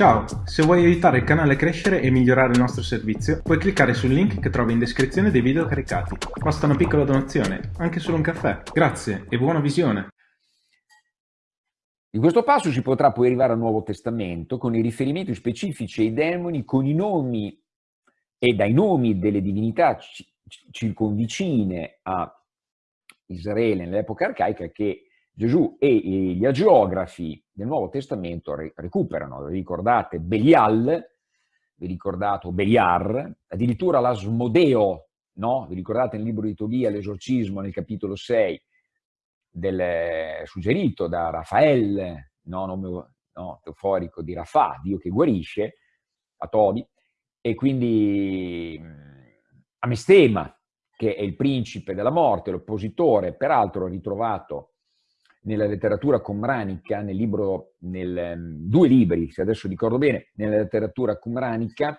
Ciao, se vuoi aiutare il canale a crescere e migliorare il nostro servizio, puoi cliccare sul link che trovi in descrizione dei video caricati. Basta una piccola donazione, anche solo un caffè. Grazie e buona visione! In questo passo si potrà poi arrivare al Nuovo Testamento con i riferimenti specifici ai demoni, con i nomi e dai nomi delle divinità circonvicine a Israele nell'epoca arcaica che Gesù e gli agiografi del Nuovo Testamento recuperano, vi ricordate Belial, vi ricordate Beliar, addirittura l'Asmodeo, no? vi ricordate nel libro di Tobia l'esorcismo nel capitolo 6, del, suggerito da Raffaele, no, nome no, teoforico di Rafà, Dio che guarisce, a Tobi, e quindi a Mestema, che è il principe della morte, l'oppositore, peraltro ritrovato nella letteratura comranica, nel libro, nel, um, due libri, se adesso ricordo bene, nella letteratura comranica,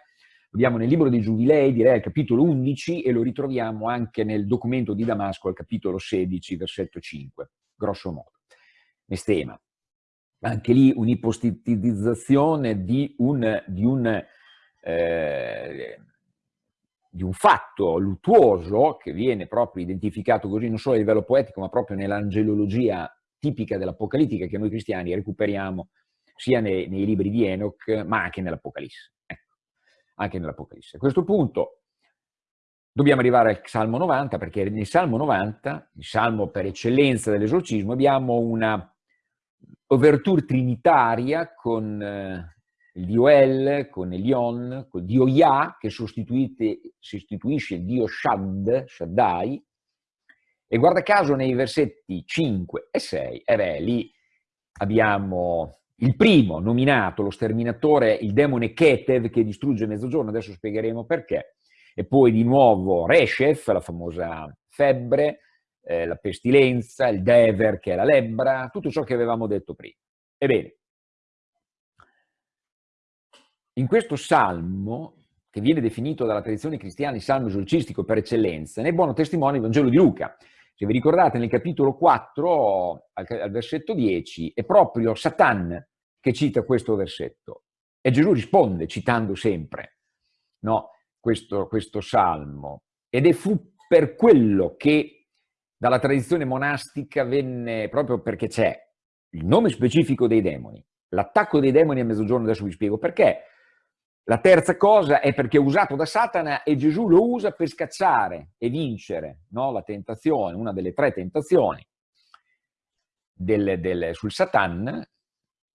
abbiamo nel libro dei Giubilei, direi al capitolo 11, e lo ritroviamo anche nel documento di Damasco al capitolo 16, versetto 5, grosso modo. Mestema. Anche lì un'ipostatizzazione di un, di un eh, di un fatto luttuoso che viene proprio identificato così non solo a livello poetico ma proprio nell'angelologia tipica dell'Apocalittica che noi cristiani recuperiamo sia nei, nei libri di Enoch ma anche nell'Apocalisse. Ecco, anche nell'Apocalisse. A questo punto dobbiamo arrivare al Salmo 90 perché nel Salmo 90, il Salmo per eccellenza dell'esorcismo, abbiamo una overture trinitaria con eh, il dio El con Elion, col dio Yah che sostituisce il dio Shad, Shaddai, e guarda caso nei versetti 5 e 6, e beh, lì abbiamo il primo nominato, lo sterminatore, il demone Ketev che distrugge mezzogiorno, adesso spiegheremo perché, e poi di nuovo Reshef, la famosa febbre, eh, la pestilenza, il Dever che è la lebbra, tutto ciò che avevamo detto prima. Ebbene, in questo salmo, che viene definito dalla tradizione cristiana il salmo esorcistico per eccellenza, ne è buono testimone il Vangelo di Luca. Se vi ricordate, nel capitolo 4, al, al versetto 10, è proprio Satan che cita questo versetto. E Gesù risponde, citando sempre no, questo, questo salmo. Ed è fu per quello che dalla tradizione monastica venne, proprio perché c'è il nome specifico dei demoni, l'attacco dei demoni a mezzogiorno, adesso vi spiego perché, la terza cosa è perché è usato da Satana e Gesù lo usa per scacciare e vincere no? la tentazione, una delle tre tentazioni del, del, sul Satan.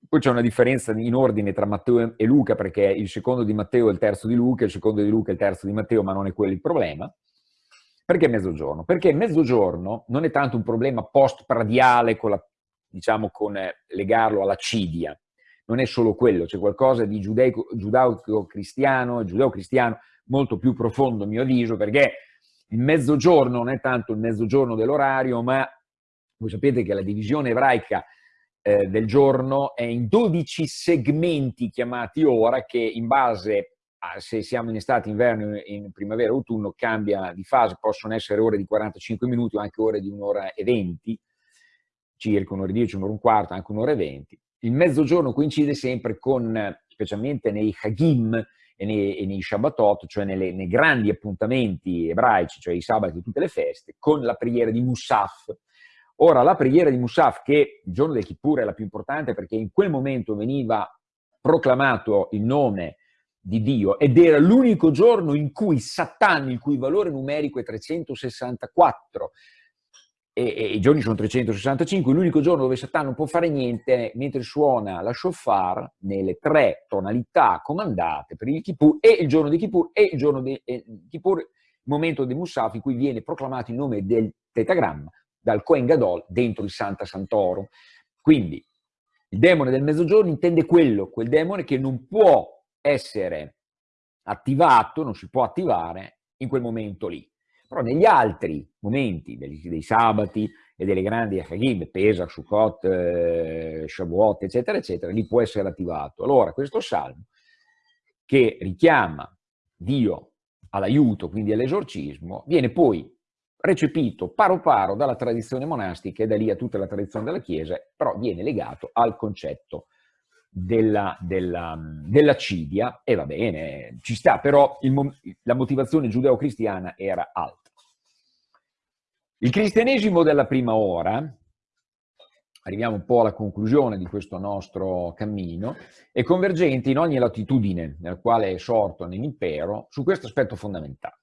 Poi c'è una differenza in ordine tra Matteo e Luca perché il secondo di Matteo è il terzo di Luca, il secondo di Luca è il terzo di Matteo, ma non è quello il problema. Perché mezzogiorno? Perché mezzogiorno non è tanto un problema post-pradiale, diciamo, con eh, legarlo alla cidia, non è solo quello, c'è qualcosa di giudaico-cristiano, giudeo-cristiano molto più profondo a mio avviso, perché il mezzogiorno non è tanto il mezzogiorno dell'orario, ma voi sapete che la divisione ebraica eh, del giorno è in 12 segmenti chiamati ora, che in base a se siamo in estate, inverno, in primavera, autunno, cambia di fase, possono essere ore di 45 minuti o anche ore di un'ora e 20, circa un'ora e 10, un'ora e un quarto, anche un'ora e 20 il mezzogiorno coincide sempre con, specialmente nei Hagim e nei, e nei Shabbatot, cioè nelle, nei grandi appuntamenti ebraici, cioè i sabati e tutte le feste, con la preghiera di Musaf. Ora, la preghiera di Musaf, che il giorno del Kippur è la più importante perché in quel momento veniva proclamato il nome di Dio ed era l'unico giorno in cui Satan, il cui valore numerico è 364, e, e, i giorni sono 365, l'unico giorno dove Satan non può fare niente mentre suona la shofar nelle tre tonalità comandate per il Kippur e il giorno di Kippur e il giorno di eh, Kippur, il momento del Musaf in cui viene proclamato il nome del tetagramma dal Kohen Gadol dentro il Santa Santoro. Quindi il demone del mezzogiorno intende quello, quel demone che non può essere attivato, non si può attivare in quel momento lì. Però negli altri momenti, dei, sabati e delle grandi Hagib, Pesach, Sukkot, eh, Shavuot, eccetera, eccetera, lì può essere attivato. Allora, questo salmo, che richiama Dio all'aiuto, quindi all'esorcismo, viene poi recepito paro paro dalla tradizione monastica e da lì a tutta la tradizione della Chiesa, però viene legato al concetto della, della, della Cidia, e va bene, ci sta, però il, la motivazione giudeo-cristiana era alta. Il cristianesimo della prima ora, arriviamo un po' alla conclusione di questo nostro cammino, è convergente in ogni latitudine nella quale è sorto nell'impero su questo aspetto fondamentale.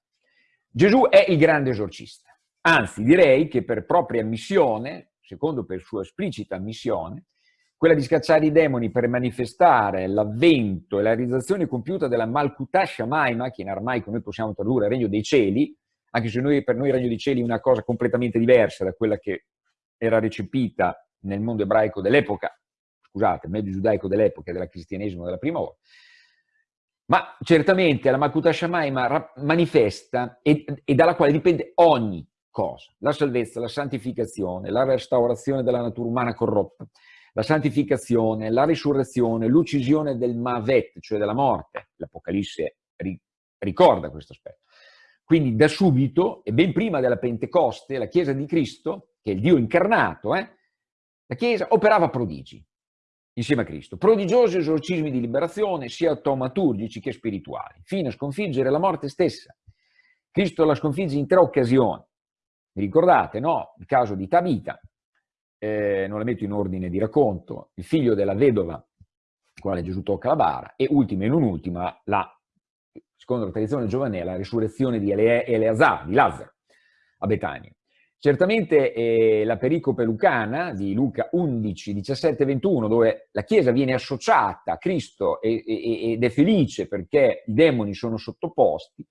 Gesù è il grande esorcista, anzi direi che per propria missione, secondo per sua esplicita missione, quella di scacciare i demoni per manifestare l'avvento e la realizzazione compiuta della Malkuta Shamaima, che in armaico noi possiamo tradurre Regno dei Cieli, anche se noi, per noi il Regno dei Cieli è una cosa completamente diversa da quella che era recepita nel mondo ebraico dell'epoca, scusate, medio giudaico dell'epoca e del cristianesimo della prima ora, ma certamente la Malkuta Shamaima manifesta e, e dalla quale dipende ogni cosa, la salvezza, la santificazione, la restaurazione della natura umana corrotta, la santificazione, la risurrezione, l'uccisione del Mavet, cioè della morte. L'Apocalisse ricorda questo aspetto. Quindi da subito, e ben prima della Pentecoste, la Chiesa di Cristo, che è il Dio incarnato, eh, la Chiesa operava prodigi insieme a Cristo. Prodigiosi esorcismi di liberazione, sia taumaturgici che spirituali, fino a sconfiggere la morte stessa. Cristo la sconfigge in tre occasioni. Vi ricordate, no? Il caso di Tabita, eh, non la metto in ordine di racconto, il figlio della vedova, quale Gesù tocca la bara, e ultima e non ultima, la, secondo la tradizione giovanile, la risurrezione di Eleazar, di Lazzaro, a Betania. Certamente eh, la pericope lucana di Luca 11, 17, 21, dove la Chiesa viene associata a Cristo e, e, ed è felice perché i demoni sono sottoposti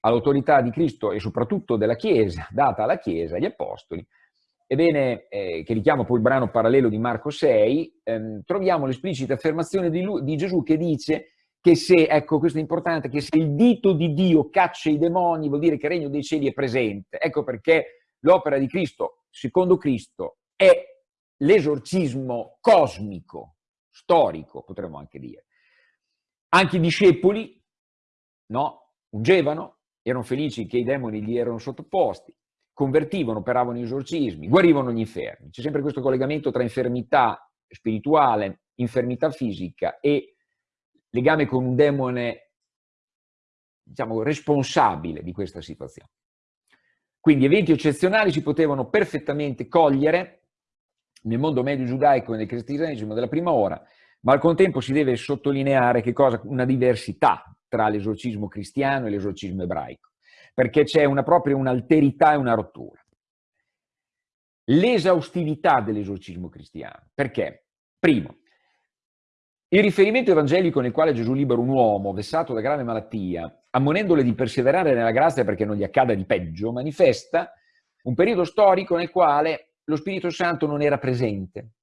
all'autorità di Cristo e soprattutto della Chiesa, data alla Chiesa, agli Apostoli, Ebbene, eh, che richiama poi il brano parallelo di Marco 6, ehm, troviamo l'esplicita affermazione di, lui, di, Gesù che dice che se, ecco questo è importante, che se il dito di Dio caccia i demoni vuol dire che il regno dei cieli è presente. Ecco perché l'opera di Cristo, secondo Cristo, è l'esorcismo cosmico, storico, potremmo anche dire. Anche i discepoli, no, ungevano, erano felici che i demoni gli erano sottoposti, convertivano, operavano esorcismi, guarivano gli infermi. C'è sempre questo collegamento tra infermità spirituale, infermità fisica e legame con un demone, diciamo, responsabile di questa situazione. Quindi eventi eccezionali si potevano perfettamente cogliere nel mondo medio giudaico e nel cristianesimo della prima ora, ma al contempo si deve sottolineare che cosa? Una diversità tra l'esorcismo cristiano e l'esorcismo ebraico perché c'è una, proprio un'alterità e una rottura. L'esaustività dell'esorcismo cristiano. Perché? Primo, il riferimento evangelico nel quale Gesù libera un uomo vessato da grave malattia, ammonendole di perseverare nella grazia perché non gli accada di peggio, manifesta un periodo storico nel quale lo Spirito Santo non era presente.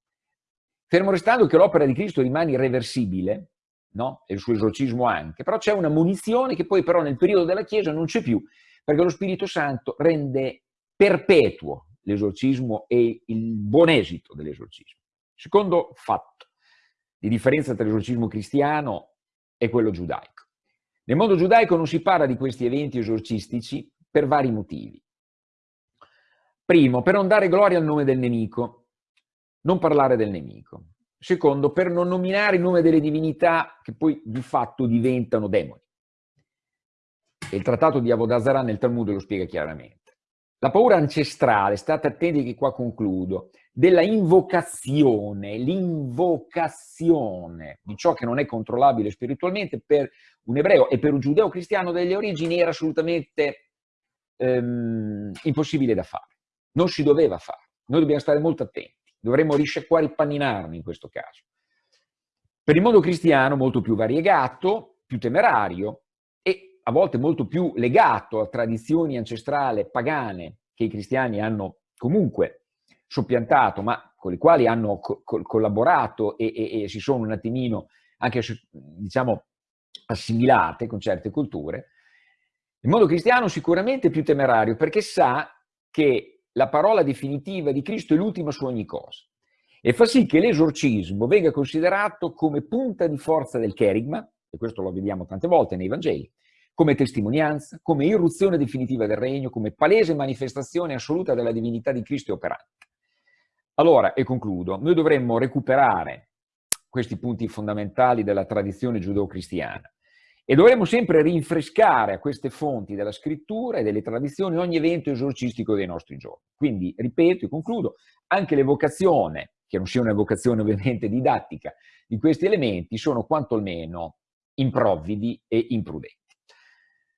Fermo restando che l'opera di Cristo rimane irreversibile, no? e il suo esorcismo anche, però c'è una munizione che poi però nel periodo della Chiesa non c'è più, perché lo Spirito Santo rende perpetuo l'esorcismo e il buon esito dell'esorcismo. Secondo fatto di differenza tra l'esorcismo cristiano e quello giudaico. Nel mondo giudaico non si parla di questi eventi esorcistici per vari motivi. Primo, per non dare gloria al nome del nemico, non parlare del nemico. Secondo, per non nominare il nome delle divinità che poi di fatto diventano demoni. E il trattato di Avodazara nel Talmud lo spiega chiaramente. La paura ancestrale, state attenti che qua concludo, della invocazione, l'invocazione di ciò che non è controllabile spiritualmente per un ebreo e per un giudeo cristiano delle origini era assolutamente ehm, impossibile da fare. Non si doveva fare. Noi dobbiamo stare molto attenti. Dovremmo risciacquare i panninarmi in questo caso. Per il mondo cristiano molto più variegato, più temerario e a volte molto più legato a tradizioni ancestrali pagane che i cristiani hanno comunque soppiantato, ma con le quali hanno co collaborato e, e, e, si sono un attimino anche, diciamo, assimilate con certe culture, il mondo cristiano sicuramente è più temerario perché sa che la parola definitiva di Cristo è l'ultima su ogni cosa e fa sì che l'esorcismo venga considerato come punta di forza del cherigma, e questo lo vediamo tante volte nei Vangeli, come testimonianza, come irruzione definitiva del regno, come palese manifestazione assoluta della divinità di Cristo operante. Allora, e concludo, noi dovremmo recuperare questi punti fondamentali della tradizione giudeo-cristiana. E dovremo sempre rinfrescare a queste fonti della scrittura e delle tradizioni ogni evento esorcistico dei nostri giorni. Quindi, ripeto e concludo, anche l'evocazione, che non sia un'evocazione ovviamente didattica, di questi elementi sono quanto almeno improvvidi e imprudenti.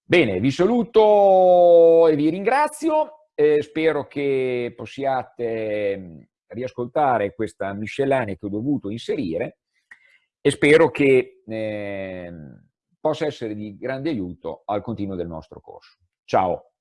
Bene, vi saluto e vi ringrazio, eh, spero che possiate riascoltare questa miscellanea che ho dovuto inserire e spero che eh, possa essere di grande aiuto al continuo del nostro corso. Ciao!